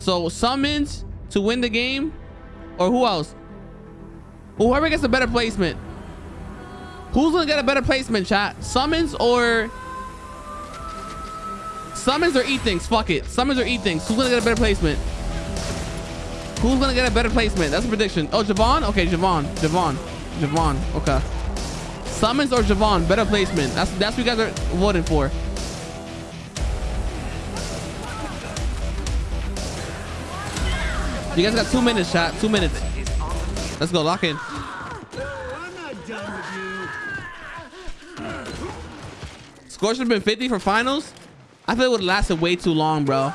So summons to win the game, or who else? Whoever gets a better placement. Who's gonna get a better placement, chat? Summons or summons or E-Things? Fuck it. Summons or E-Things. Who's gonna get a better placement? Who's gonna get a better placement? That's a prediction. Oh, Javon? Okay, Javon. Javon. Javon. Okay. Summons or Javon? Better placement. That's that's what you guys are voting for. You guys got two minutes, chat. Two minutes. Let's go. Lock in. Score should have been 50 for finals. I feel it would have lasted way too long, bro.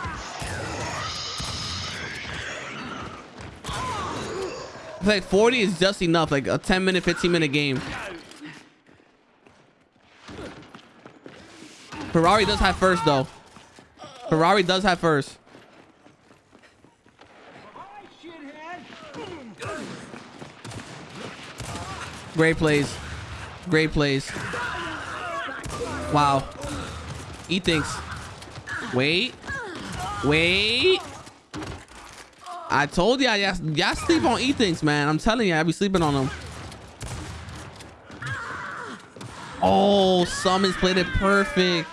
Like 40 is just enough, like a 10 minute, 15 minute game. Ferrari does have first though. Ferrari does have first. Great plays. Great plays. Wow. E-Things. Wait. Wait. I told y'all, y'all sleep on E-Things, man. I'm telling you, I be sleeping on them. Oh, Summons played it perfect.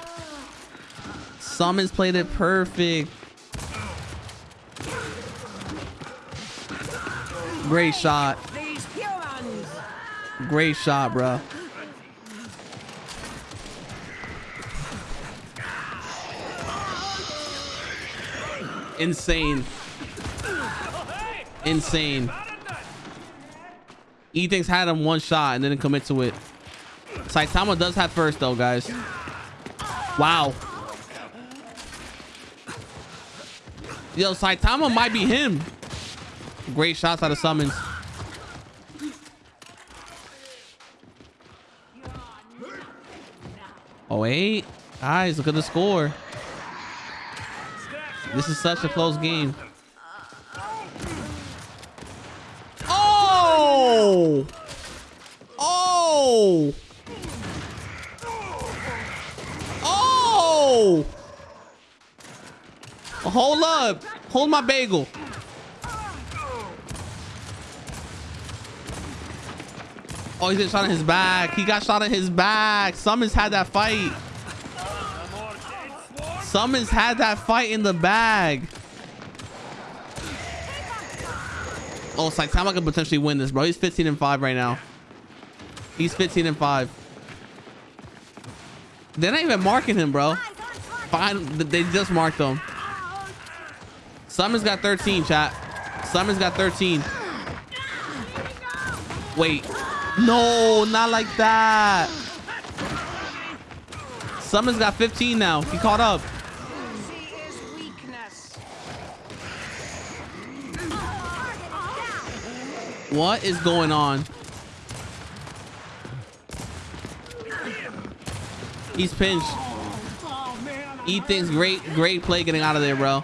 Summons played it perfect. Great shot. Great shot, bro. Insane. Insane. E-Things had him one shot and didn't commit to it. Saitama does have first though, guys. Wow. Yo, Saitama might be him. Great shots out of summons. Oh, wait. Guys, look at the score. This is such a close game. Oh! Oh! Oh! Hold up. Hold my bagel. Oh, he's getting shot in his back. He got shot in his back. Summons had that fight. Summons had that fight in the bag. Oh, Saitama could potentially win this, bro. He's 15 and 5 right now. He's 15 and 5. They're not even marking him, bro. Fine. They just marked him. Summons got 13, chat. Summons got 13. Wait. No, not like that. Summon's got 15 now. He caught up. What is going on? He's pinched. Ethan's great, great play getting out of there, bro.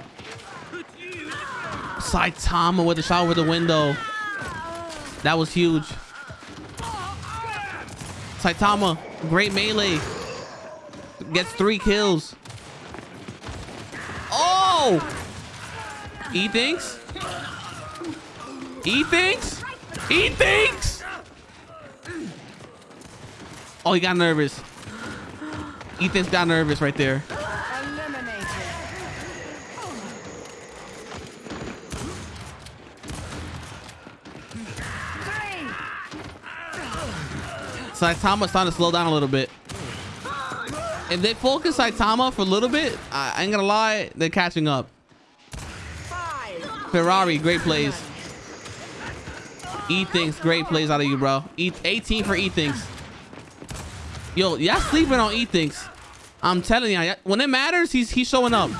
Saitama with the shot over the window. That was huge. Saitama, great melee. Gets three kills. Oh! He thinks? He thinks? He thinks? Oh, he got nervous. Ethan's got nervous right there. Saitama's starting to slow down a little bit. If they focus Saitama for a little bit, I ain't gonna lie, they're catching up. Ferrari, great plays. E-Things, great plays out of you, bro. E 18 for E-Things. Yo, y'all sleeping on E-Things. I'm telling you, when it matters, he's he's showing up.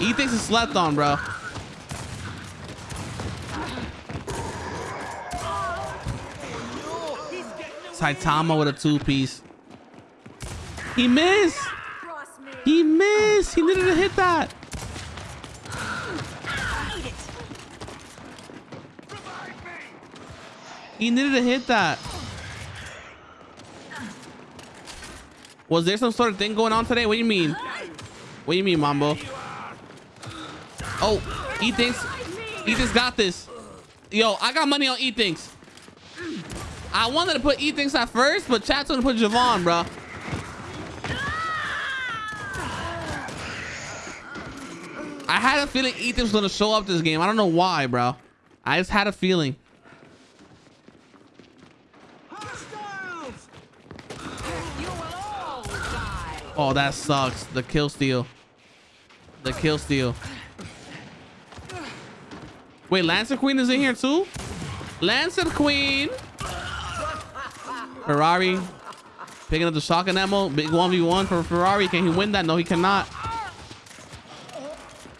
E-Things is slept on, bro. Saitama with a two-piece. He missed. He missed. He needed to hit that. He needed to hit that. Was there some sort of thing going on today? What do you mean? What do you mean, Mambo? Oh, he thinks he just got this. Yo, I got money on E. I wanted to put E thinks at first, but chat's gonna put Javon, bro. I had a feeling Ethan's gonna show up this game. I don't know why, bro. I just had a feeling. Oh, that sucks. The kill steal. The kill steal. Wait, Lancer Queen is in here too? Lancer Queen. Ferrari picking up the shotgun ammo. Big 1v1 for Ferrari. Can he win that? No, he cannot.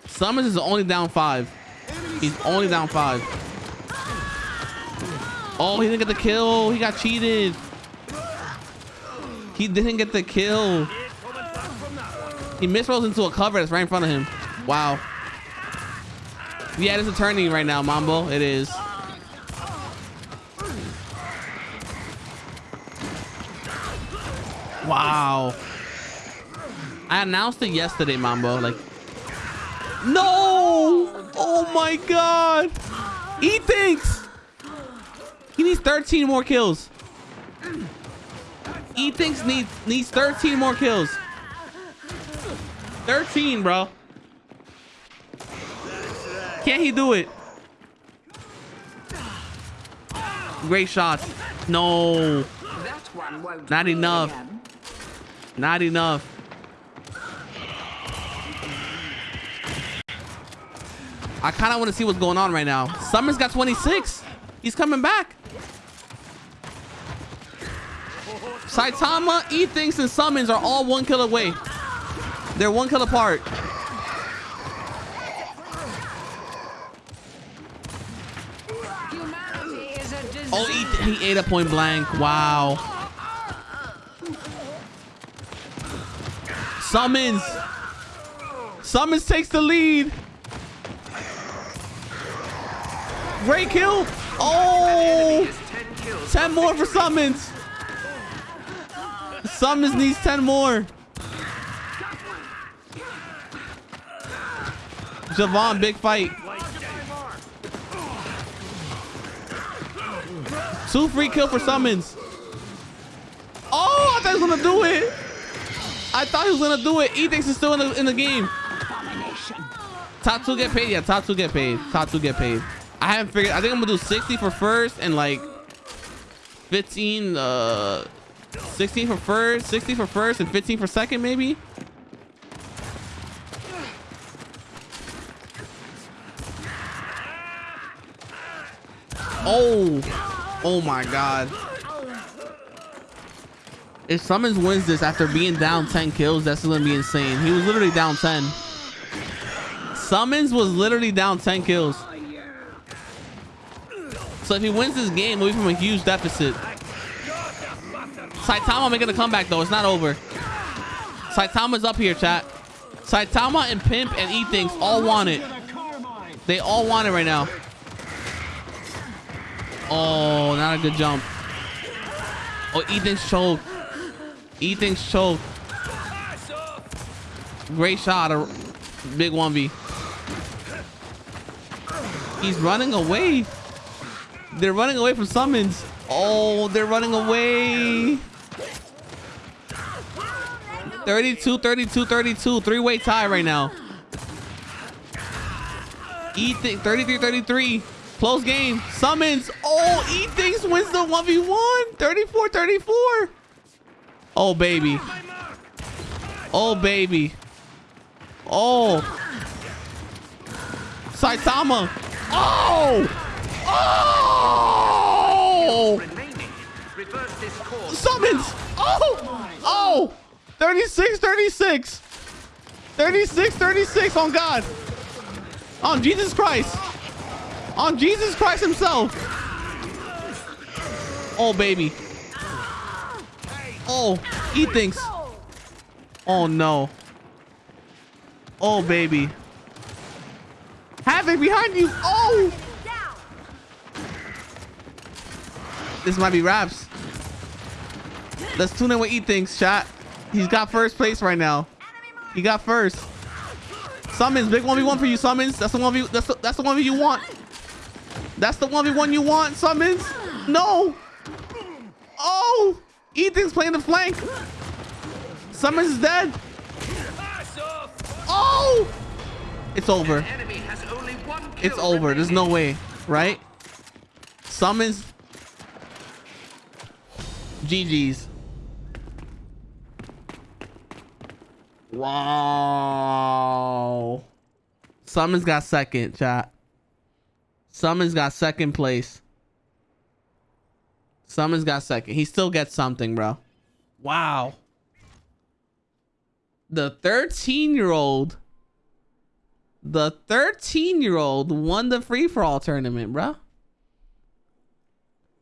Summers is only down five. He's only down five. Oh, he didn't get the kill. He got cheated. He didn't get the kill. He misrolls into a cover that's right in front of him. Wow. Yeah, it's a turning right now, Mambo. It is. Wow. I announced it yesterday, Mambo. Like, no! Oh my god! He thinks he needs 13 more kills. He thinks needs needs 13 more kills. 13, bro. Can't he do it? Great shots. No. Not enough. Not enough. I kind of want to see what's going on right now. Summers got 26. He's coming back. Saitama, E-Things, and Summons are all one kill away. They're one kill apart. Oh, he, he ate a point blank. Wow. Summons. Summons takes the lead. Great kill. Oh, 10 more for Summons. Summons needs 10 more. Javon, big fight. Two free kill for Summons. Oh, I thought he was gonna do it. I thought he was gonna do it. Ethics is still in the, in the game. Top two get paid. Yeah, top two get paid. Top two get paid. I haven't figured. I think I'm gonna do 60 for first and like 15, uh, 16 for first, 60 for first, and 15 for second, maybe. Oh, oh my God. If Summons wins this after being down 10 kills, that's gonna be insane. He was literally down 10. Summons was literally down 10 kills. So if he wins this game, we'll be from a huge deficit. Saitama making a comeback though. It's not over. Saitama's up here, chat. Saitama and Pimp and E-Things all want it. They all want it right now. Oh, not a good jump. Oh, E-Things choked. E-Things choked. Great shot. A big 1v. He's running away. They're running away from summons. Oh, they're running away. 32, 32, 32. Three-way tie right now. Ethan, 33, 33. Close game. Summons. Oh, E-Things wins the 1v1. 34, 34. Oh, baby. Oh, baby. Oh. Saitama. Oh! Oh! Summons! Oh! Oh! 36, 36. 36, 36 on God. On Jesus Christ. On Jesus Christ himself. Oh, baby. Oh, he thinks. Oh, no. Oh, baby. Havoc behind you. Oh! This might be raps. Let's tune in with E things, chat. He's got first place right now. He got first. Summons, big 1v1 for you, Summons. That's the 1v that's the, that's the 1v you want. That's the 1v1 you want, Summons. No. Oh, Ethan's playing the flank. Summons is dead. Oh, it's over. It's over. There's no way, right? Summons. GG's. Wow. Summons got second, chat. Summons got second place. Summons got second. He still gets something, bro. Wow. The 13 year old, the 13 year old won the free for all tournament, bro.